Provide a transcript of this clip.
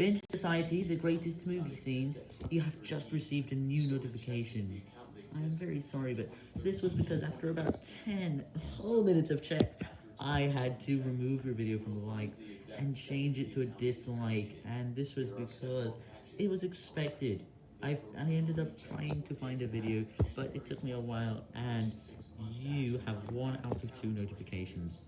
Binge Society, the greatest movie scenes, you have just received a new notification. I am very sorry, but this was because after about 10 whole minutes of checks, I had to remove your video from the like and change it to a dislike, and this was because it was expected. I, I ended up trying to find a video, but it took me a while, and you have one out of two notifications.